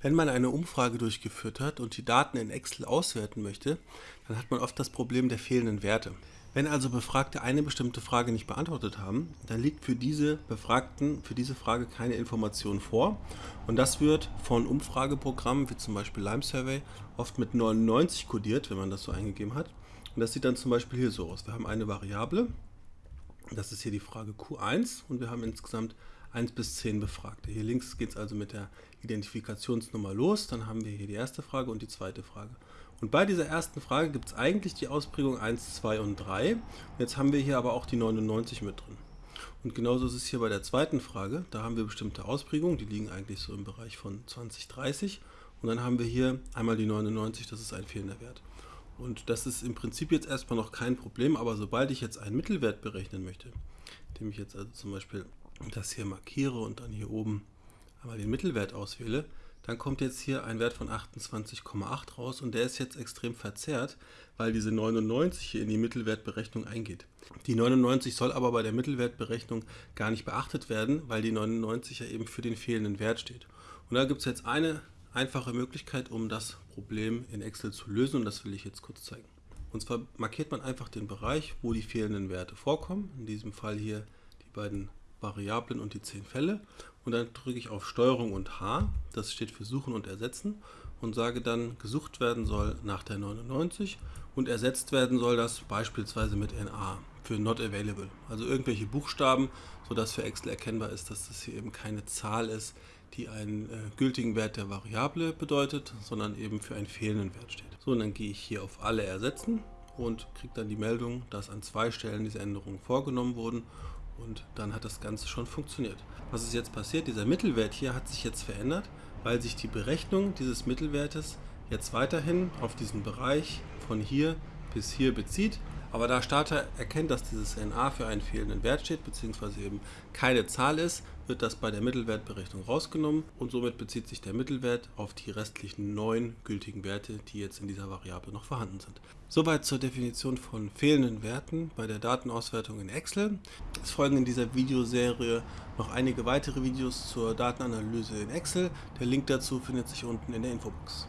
Wenn man eine Umfrage durchgeführt hat und die Daten in Excel auswerten möchte, dann hat man oft das Problem der fehlenden Werte. Wenn also Befragte eine bestimmte Frage nicht beantwortet haben, dann liegt für diese Befragten für diese Frage keine Information vor und das wird von Umfrageprogrammen wie zum Beispiel Lime Survey oft mit 99 kodiert, wenn man das so eingegeben hat. Und das sieht dann zum Beispiel hier so aus. Wir haben eine Variable, das ist hier die Frage Q1 und wir haben insgesamt 1 bis 10 Befragte. Hier links geht es also mit der Identifikationsnummer los. Dann haben wir hier die erste Frage und die zweite Frage. Und bei dieser ersten Frage gibt es eigentlich die Ausprägung 1, 2 und 3. Und jetzt haben wir hier aber auch die 99 mit drin. Und genauso ist es hier bei der zweiten Frage. Da haben wir bestimmte Ausprägungen, die liegen eigentlich so im Bereich von 20, 30. Und dann haben wir hier einmal die 99, das ist ein fehlender Wert. Und das ist im Prinzip jetzt erstmal noch kein Problem, aber sobald ich jetzt einen Mittelwert berechnen möchte, indem ich jetzt also zum Beispiel das hier markiere und dann hier oben einmal den Mittelwert auswähle, dann kommt jetzt hier ein Wert von 28,8 raus und der ist jetzt extrem verzerrt, weil diese 99 hier in die Mittelwertberechnung eingeht. Die 99 soll aber bei der Mittelwertberechnung gar nicht beachtet werden, weil die 99 ja eben für den fehlenden Wert steht. Und da gibt es jetzt eine einfache Möglichkeit, um das Problem in Excel zu lösen und das will ich jetzt kurz zeigen. Und zwar markiert man einfach den Bereich, wo die fehlenden Werte vorkommen, in diesem Fall hier die beiden Variablen und die 10 Fälle. Und dann drücke ich auf Steuerung und H, das steht für Suchen und Ersetzen. Und sage dann, gesucht werden soll nach der 99 und ersetzt werden soll das beispielsweise mit NA für Not Available, also irgendwelche Buchstaben, sodass für Excel erkennbar ist, dass das hier eben keine Zahl ist, die einen äh, gültigen Wert der Variable bedeutet, sondern eben für einen fehlenden Wert steht. So, und dann gehe ich hier auf Alle ersetzen und kriege dann die Meldung, dass an zwei Stellen diese Änderungen vorgenommen wurden und dann hat das Ganze schon funktioniert. Was ist jetzt passiert? Dieser Mittelwert hier hat sich jetzt verändert, weil sich die Berechnung dieses Mittelwertes jetzt weiterhin auf diesen Bereich von hier bis hier bezieht aber da Starter erkennt, dass dieses NA für einen fehlenden Wert steht, beziehungsweise eben keine Zahl ist, wird das bei der Mittelwertberechnung rausgenommen und somit bezieht sich der Mittelwert auf die restlichen neun gültigen Werte, die jetzt in dieser Variable noch vorhanden sind. Soweit zur Definition von fehlenden Werten bei der Datenauswertung in Excel. Es folgen in dieser Videoserie noch einige weitere Videos zur Datenanalyse in Excel. Der Link dazu findet sich unten in der Infobox.